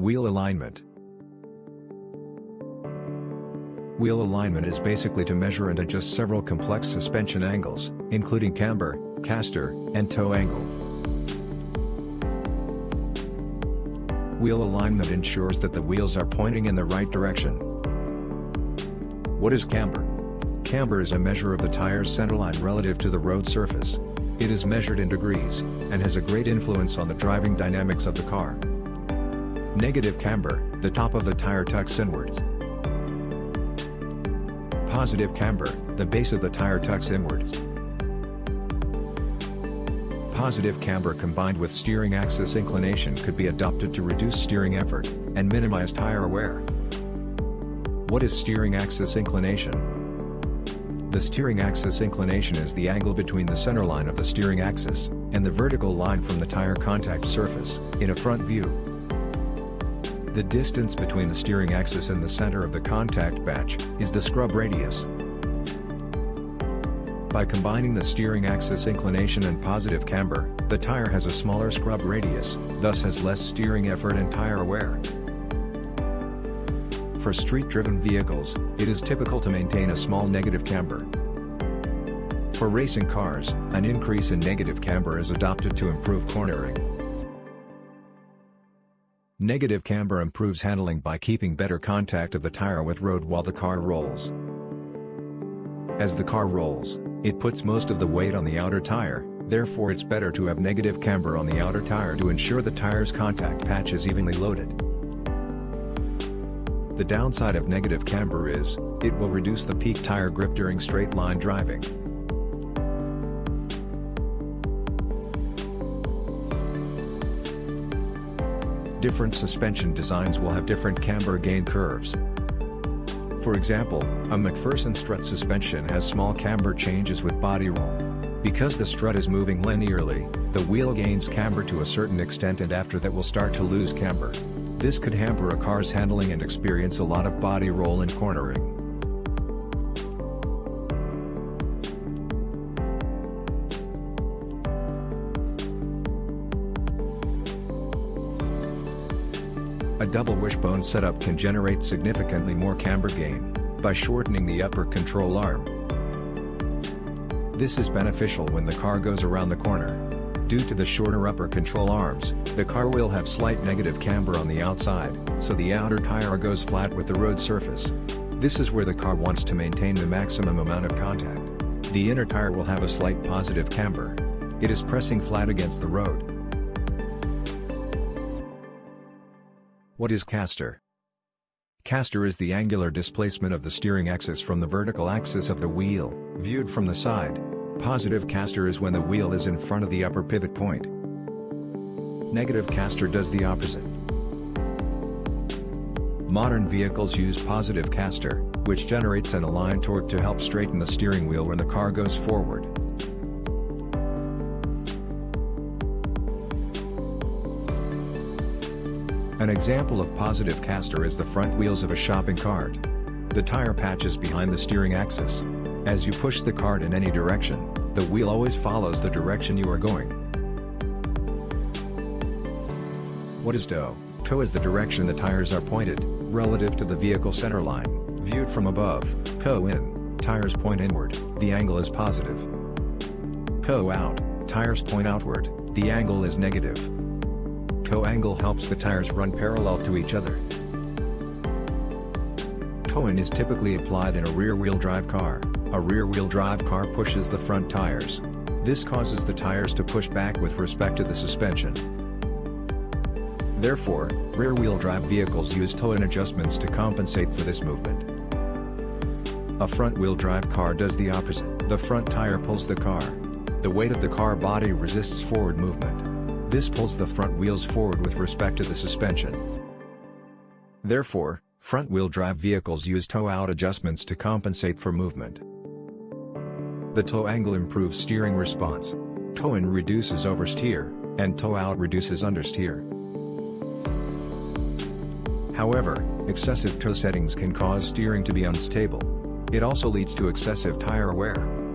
Wheel alignment. Wheel alignment is basically to measure and adjust several complex suspension angles, including camber, caster, and toe angle. Wheel alignment ensures that the wheels are pointing in the right direction. What is camber? Camber is a measure of the tire's centerline relative to the road surface. It is measured in degrees, and has a great influence on the driving dynamics of the car. Negative camber, the top of the tire tucks inwards. Positive camber, the base of the tire tucks inwards. Positive camber combined with steering axis inclination could be adopted to reduce steering effort, and minimize tire wear. What is steering axis inclination? The steering axis inclination is the angle between the centerline of the steering axis, and the vertical line from the tire contact surface, in a front view. The distance between the steering axis and the center of the contact patch, is the scrub radius. By combining the steering axis inclination and positive camber, the tire has a smaller scrub radius, thus has less steering effort and tire wear. For street-driven vehicles, it is typical to maintain a small negative camber. For racing cars, an increase in negative camber is adopted to improve cornering. Negative camber improves handling by keeping better contact of the tire with road while the car rolls. As the car rolls, it puts most of the weight on the outer tire, therefore it's better to have negative camber on the outer tire to ensure the tire's contact patch is evenly loaded. The downside of negative camber is, it will reduce the peak tire grip during straight line driving. Different suspension designs will have different camber gain curves. For example, a MacPherson strut suspension has small camber changes with body roll. Because the strut is moving linearly, the wheel gains camber to a certain extent and after that will start to lose camber. This could hamper a car's handling and experience a lot of body roll and cornering. A double wishbone setup can generate significantly more camber gain, by shortening the upper control arm. This is beneficial when the car goes around the corner. Due to the shorter upper control arms, the car will have slight negative camber on the outside, so the outer tire goes flat with the road surface. This is where the car wants to maintain the maximum amount of contact. The inner tire will have a slight positive camber. It is pressing flat against the road. What is caster? Caster is the angular displacement of the steering axis from the vertical axis of the wheel, viewed from the side. Positive caster is when the wheel is in front of the upper pivot point. Negative caster does the opposite. Modern vehicles use positive caster, which generates an aligned torque to help straighten the steering wheel when the car goes forward. An example of positive caster is the front wheels of a shopping cart. The tire patch is behind the steering axis. As you push the cart in any direction, the wheel always follows the direction you are going. What is toe? Toe is the direction the tires are pointed, relative to the vehicle center line. Viewed from above, toe in, tires point inward, the angle is positive. Toe out, tires point outward, the angle is negative toe angle helps the tires run parallel to each other. Toe-in is typically applied in a rear-wheel drive car. A rear-wheel drive car pushes the front tires. This causes the tires to push back with respect to the suspension. Therefore, rear-wheel drive vehicles use toe-in adjustments to compensate for this movement. A front-wheel drive car does the opposite. The front tire pulls the car. The weight of the car body resists forward movement. This pulls the front wheels forward with respect to the suspension. Therefore, front-wheel drive vehicles use toe-out adjustments to compensate for movement. The toe angle improves steering response. Toe-in reduces oversteer, and toe-out reduces understeer. However, excessive toe settings can cause steering to be unstable. It also leads to excessive tire wear.